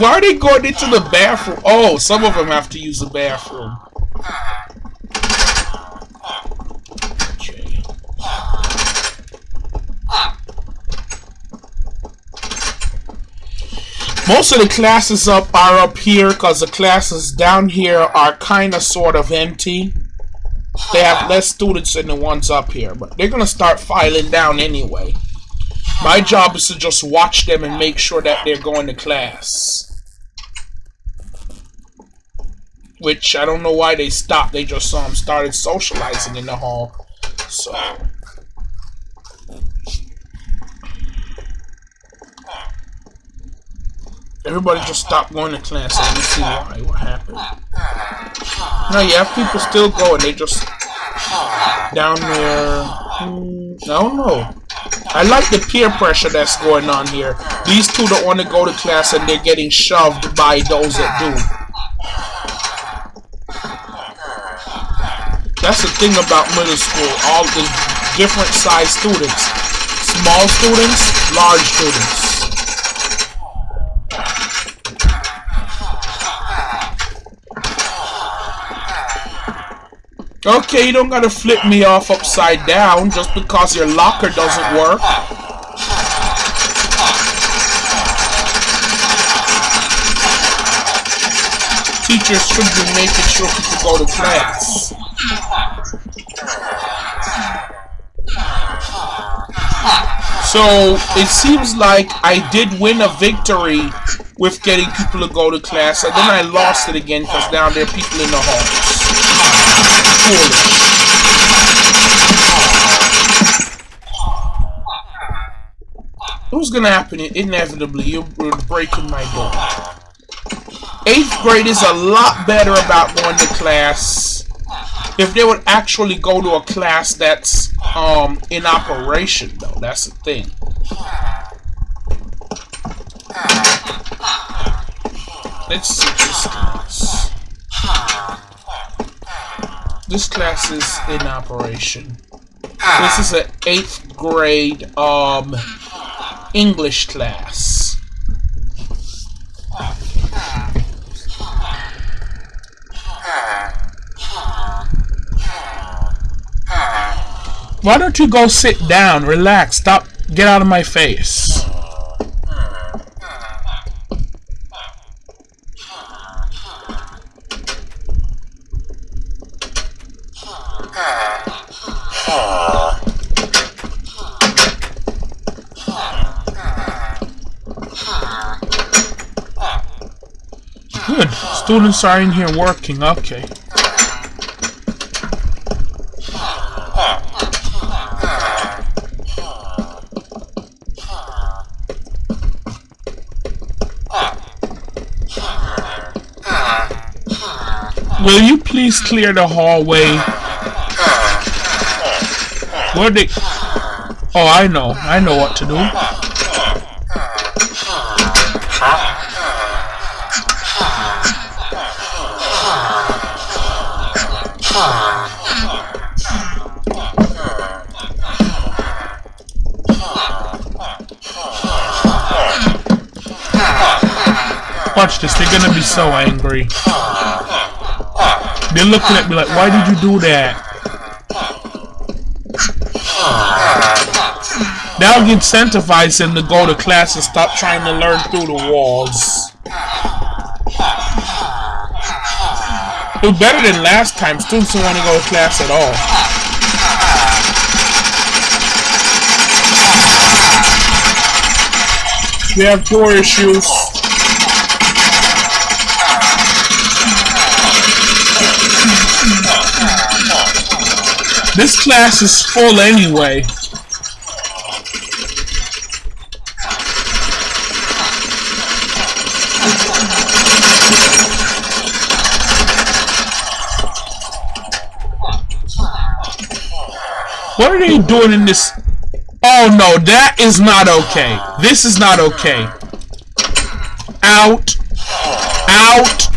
why are they going into the bathroom? Oh, some of them have to use the bathroom. Most of the classes up are up here because the classes down here are kind of sort of empty. They have less students than the ones up here, but they're going to start filing down anyway. My job is to just watch them and make sure that they're going to class. Which I don't know why they stopped. They just um, started socializing in the hall. So. Everybody just stopped going to class. Let me see why. What happened? No, you have people still going. They just down there. I don't know. I like the peer pressure that's going on here. These two don't want to go to class and they're getting shoved by those that do. That's the thing about middle school. All the different size students. Small students, large students. Okay, you don't gotta flip me off upside down just because your locker doesn't work. Teachers should be making sure people go to class. So, it seems like I did win a victory with getting people to go to class, and then I lost it again because now there are people in the halls. What's gonna happen inevitably? You're breaking my door. Eighth grade is a lot better about going to class if they would actually go to a class that's um in operation though. That's the thing. Let's see this class. This class is in operation. This is an 8th grade um, English class. Why don't you go sit down, relax, stop, get out of my face. Good. Students are in here working. Okay. Will you please clear the hallway? Where they... Oh, I know. I know what to do. This, they're gonna be so angry. They're looking at me like, why did you do that? That'll incentivize them to go to class and stop trying to learn through the walls. It was better than last time. Students don't want to go to class at all. We have door issues. This class is full anyway. What are they doing in this? Oh no, that is not okay. This is not okay. Out. Out.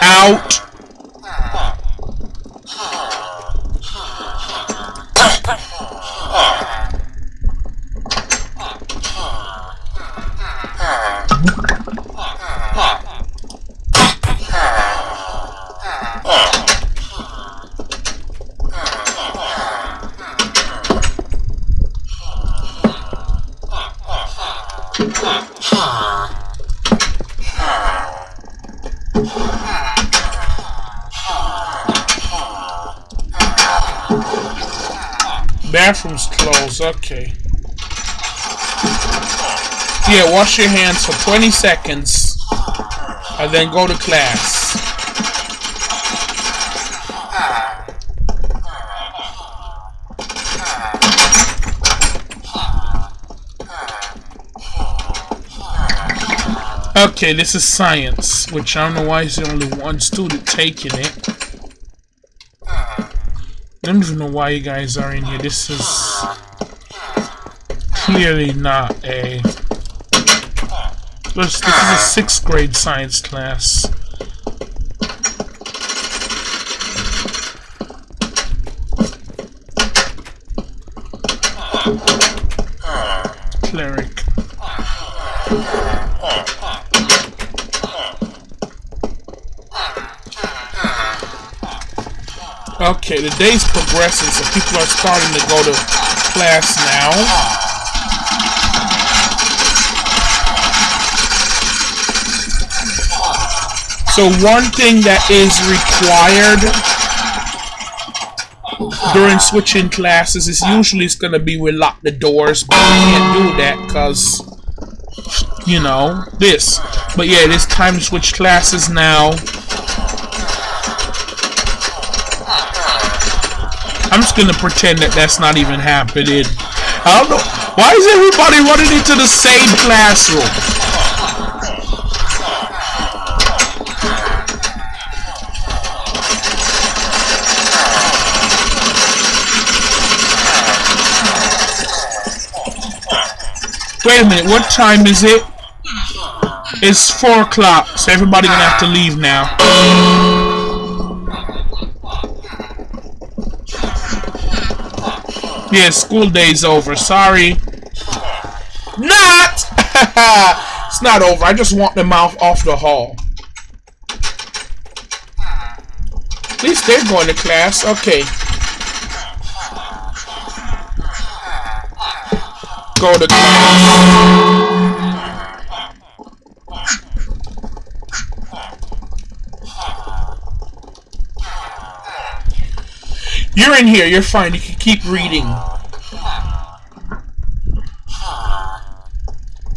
Out. Yeah, wash your hands for 20 seconds and then go to class. Okay, this is science, which I don't know why is the only one student taking it. I don't even know why you guys are in here. This is clearly not a... This, this is a sixth grade science class. Cleric. Okay, the day's progressing, so people are starting to go to class now. So one thing that is required during switching classes is usually it's gonna be we lock the doors, but we can't do that because you know this. But yeah, it is time to switch classes now. I'm just gonna pretend that that's not even happening. I don't know. Why is everybody running into the same classroom? Wait a minute, what time is it? It's 4 o'clock, so everybody gonna have to leave now. Yeah, school day's over. Sorry. Not! it's not over. I just want them out off the hall. At least they're going to class. Okay. Go to. You're in here. You're fine. You can keep reading.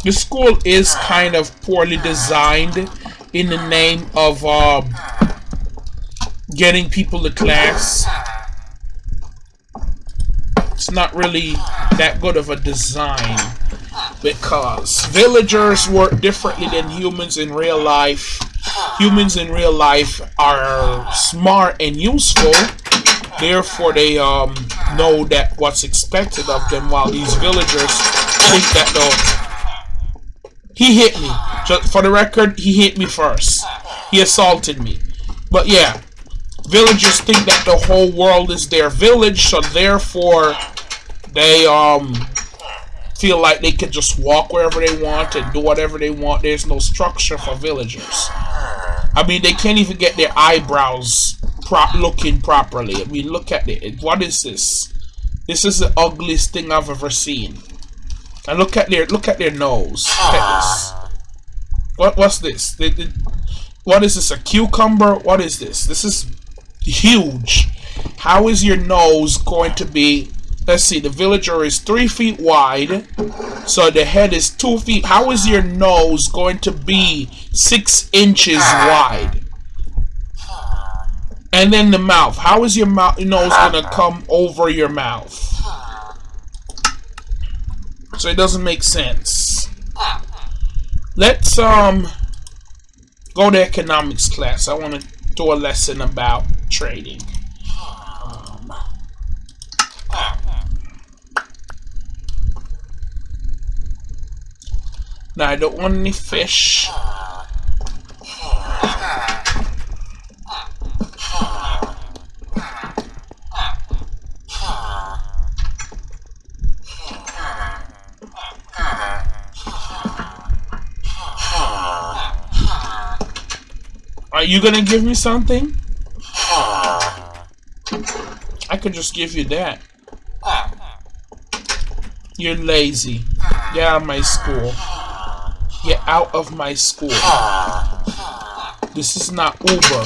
The school is kind of poorly designed in the name of uh, getting people to class. It's not really that good of a design because villagers work differently than humans in real life. Humans in real life are smart and useful Therefore, they um, know that what's expected of them, while these villagers think that though he hit me. Just for the record, he hit me first. He assaulted me. But yeah, villagers think that the whole world is their village, so therefore they um feel like they can just walk wherever they want and do whatever they want. There's no structure for villagers. I mean, they can't even get their eyebrows looking properly. I mean, look at it. What is this? This is the ugliest thing I've ever seen. And look at their look at their nose. At. What what's this? They, they, what is this? A cucumber? What is this? This is huge. How is your nose going to be? Let's see. The villager is three feet wide, so the head is two feet. How is your nose going to be six inches wide? And then the mouth. How is your mouth nose gonna come over your mouth? So it doesn't make sense. Let's um go to economics class. I want to do a lesson about trading. Now I don't want any fish. Are you gonna give me something? I could just give you that. You're lazy. Of my school. Get out of my school. This is not Uber.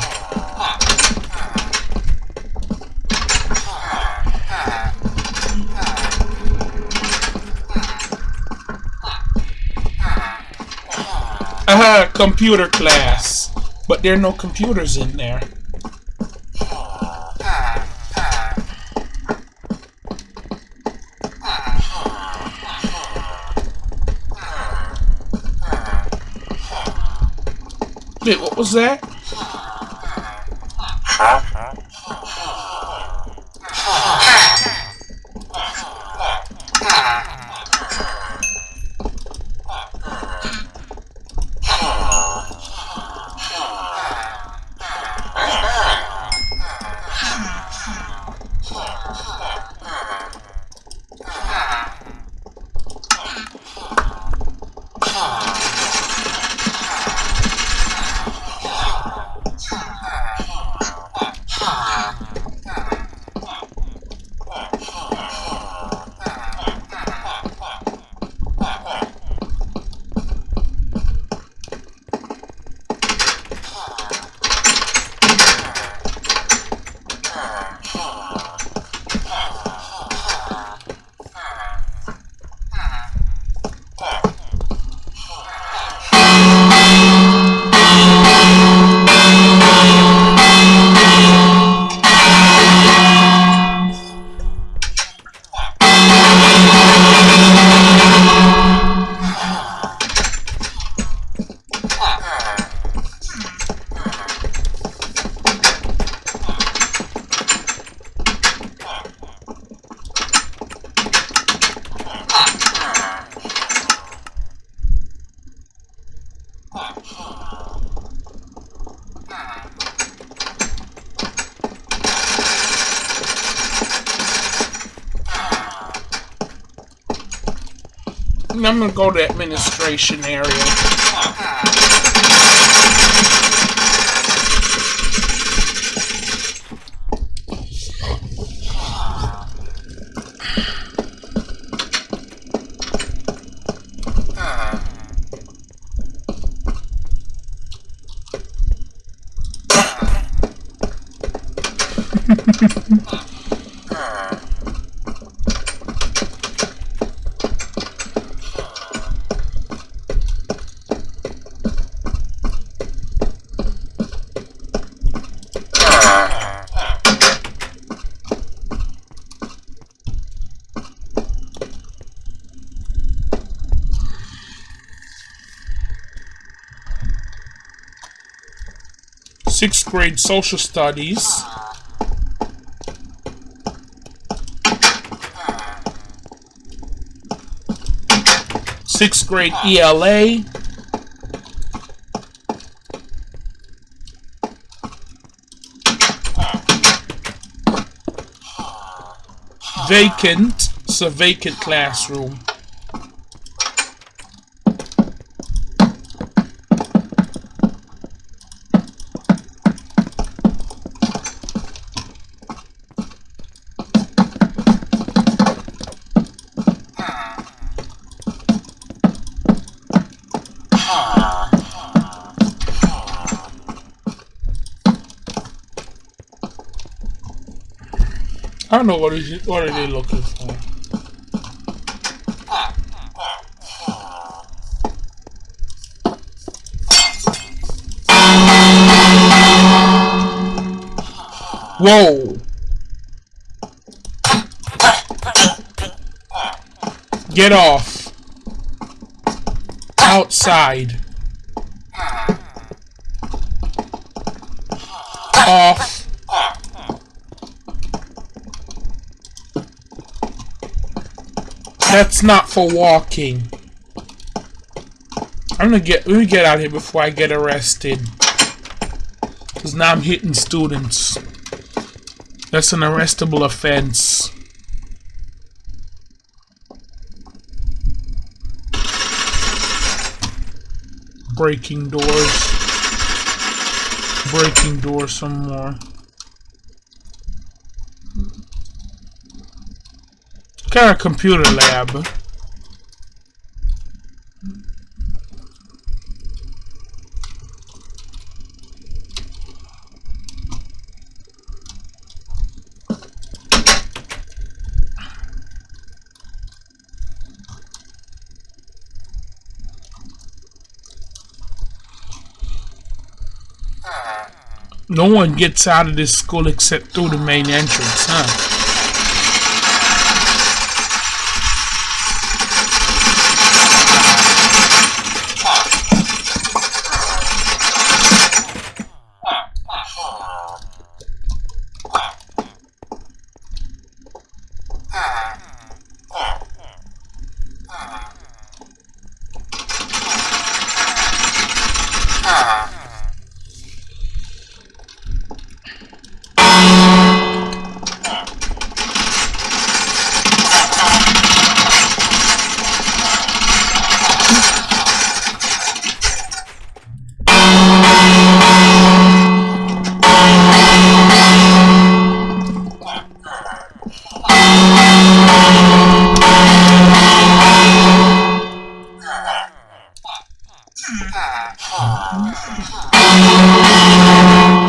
Aha, computer class. But there are no computers in there. Wait, I'm gonna go to administration area. Ah. Sixth grade social studies. Sixth grade ELA. Vacant. A vacant classroom. Don't know what is it, what are they looking for. Whoa! Get off. Outside. Off. That's not for walking. I'm gonna get let me get out here before I get arrested. Cause now I'm hitting students. That's an arrestable offense. Breaking doors. Breaking doors some more. got a computer lab. No one gets out of this school except through the main entrance, huh? Ha ha ha.